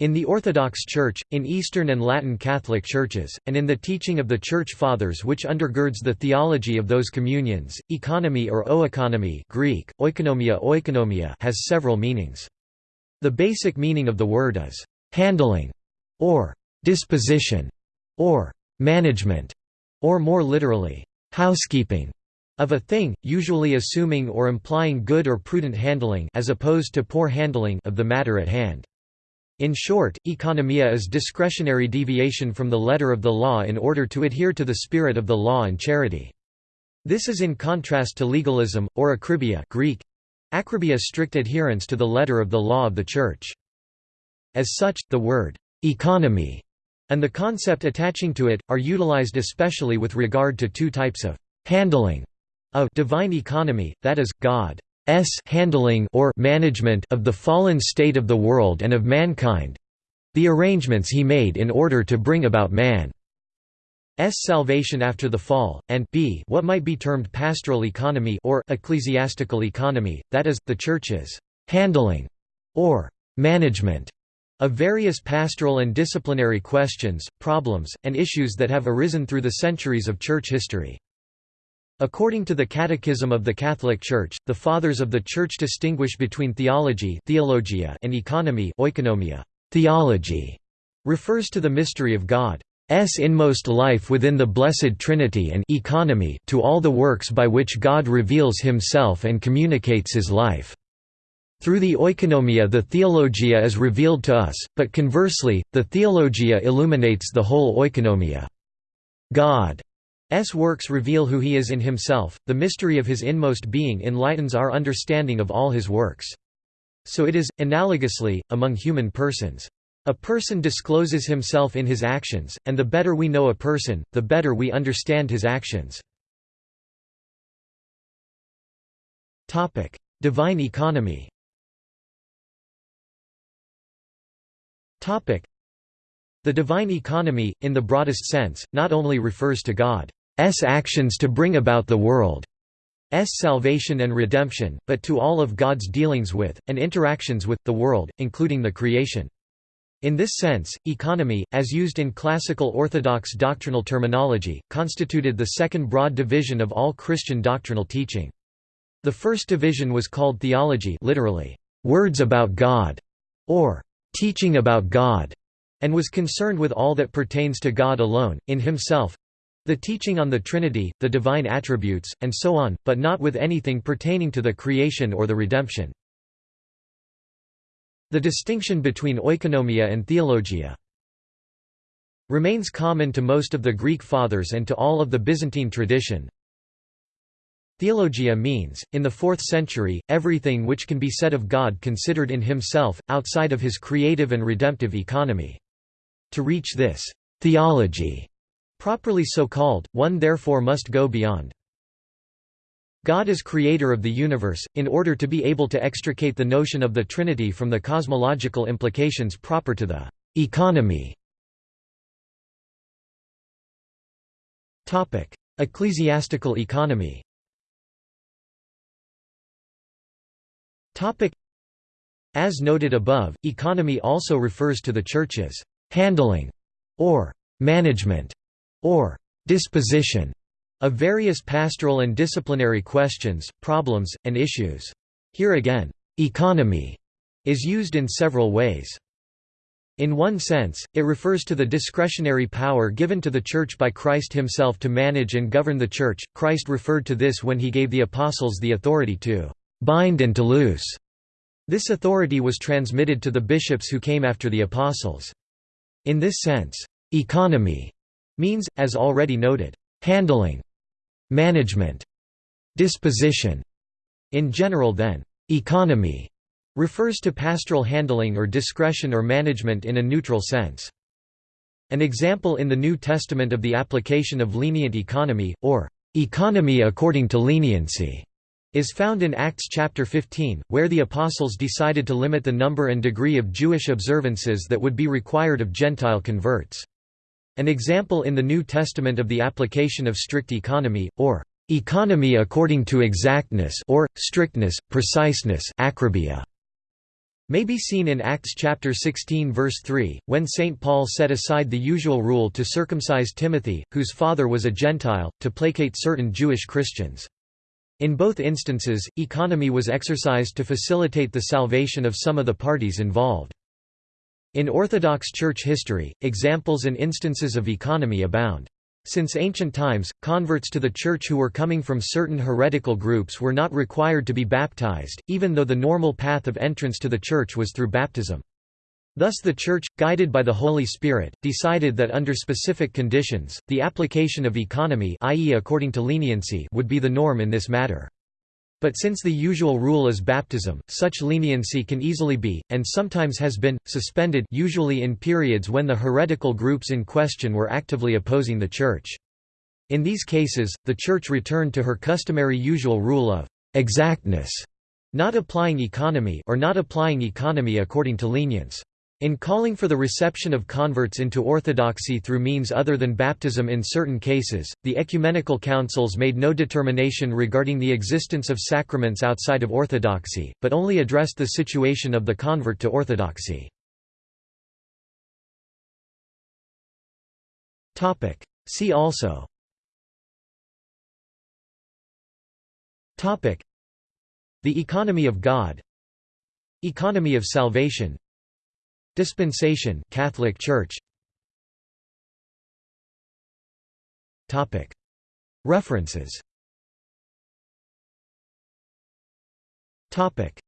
In the Orthodox Church, in Eastern and Latin Catholic churches, and in the teaching of the Church Fathers which undergirds the theology of those communions, economy or oeconomy Greek, oikonomia oikonomia has several meanings. The basic meaning of the word is, "...handling", or "...disposition", or "...management", or more literally, "...housekeeping", of a thing, usually assuming or implying good or prudent handling as opposed to poor handling of the matter at hand. In short, economia is discretionary deviation from the letter of the law in order to adhere to the spirit of the law and charity. This is in contrast to legalism, or akribia Greek, akribia strict adherence to the letter of the law of the Church. As such, the word «economy» and the concept attaching to it, are utilized especially with regard to two types of «handling» of divine economy, that is, God s handling or management of the fallen state of the world and of mankind the arrangements he made in order to bring about man's salvation after the fall, and b what might be termed pastoral economy or ecclesiastical economy, that is, the Church's handling or management of various pastoral and disciplinary questions, problems, and issues that have arisen through the centuries of Church history. According to the Catechism of the Catholic Church, the Fathers of the Church distinguish between theology theologia and economy oikonomia. Theology refers to the mystery of God's inmost life within the Blessed Trinity and economy to all the works by which God reveals himself and communicates his life. Through the oikonomia the theologia is revealed to us, but conversely, the theologia illuminates the whole oikonomia. God S works reveal who he is in himself, the mystery of his inmost being enlightens our understanding of all his works. So it is, analogously, among human persons. A person discloses himself in his actions, and the better we know a person, the better we understand his actions. Divine economy The divine economy, in the broadest sense, not only refers to God actions to bring about the world's salvation and redemption, but to all of God's dealings with, and interactions with, the world, including the creation. In this sense, economy, as used in classical Orthodox doctrinal terminology, constituted the second broad division of all Christian doctrinal teaching. The first division was called theology literally, words about God, or teaching about God, and was concerned with all that pertains to God alone, in himself, the teaching on the Trinity, the divine attributes, and so on, but not with anything pertaining to the creation or the redemption. The distinction between oikonomia and theologia remains common to most of the Greek fathers and to all of the Byzantine tradition. Theologia means, in the 4th century, everything which can be said of God considered in himself, outside of his creative and redemptive economy. To reach this theology Properly so called, one therefore must go beyond. God is creator of the universe, in order to be able to extricate the notion of the Trinity from the cosmological implications proper to the economy. Ecclesiastical economy As noted above, economy also refers to the Church's handling or management or disposition of various pastoral and disciplinary questions, problems, and issues. Here again, economy is used in several ways. In one sense, it refers to the discretionary power given to the Church by Christ himself to manage and govern the Church. Christ referred to this when he gave the apostles the authority to bind and to loose. This authority was transmitted to the bishops who came after the apostles. In this sense, economy means, as already noted, handling, management, disposition. In general then, economy refers to pastoral handling or discretion or management in a neutral sense. An example in the New Testament of the application of lenient economy, or economy according to leniency, is found in Acts chapter 15, where the apostles decided to limit the number and degree of Jewish observances that would be required of Gentile converts. An example in the New Testament of the application of strict economy, or economy according to exactness or, strictness, preciseness may be seen in Acts chapter 16 verse 3, when St. Paul set aside the usual rule to circumcise Timothy, whose father was a Gentile, to placate certain Jewish Christians. In both instances, economy was exercised to facilitate the salvation of some of the parties involved. In Orthodox Church history, examples and instances of economy abound. Since ancient times, converts to the Church who were coming from certain heretical groups were not required to be baptized, even though the normal path of entrance to the Church was through baptism. Thus the Church, guided by the Holy Spirit, decided that under specific conditions, the application of economy i.e. according to leniency would be the norm in this matter. But since the usual rule is baptism, such leniency can easily be, and sometimes has been, suspended usually in periods when the heretical groups in question were actively opposing the Church. In these cases, the Church returned to her customary usual rule of exactness, not applying economy or not applying economy according to lenience. In calling for the reception of converts into orthodoxy through means other than baptism in certain cases, the ecumenical councils made no determination regarding the existence of sacraments outside of orthodoxy, but only addressed the situation of the convert to orthodoxy. See also The economy of God Economy of salvation Dispensation Catholic Church. Topic. References. Topic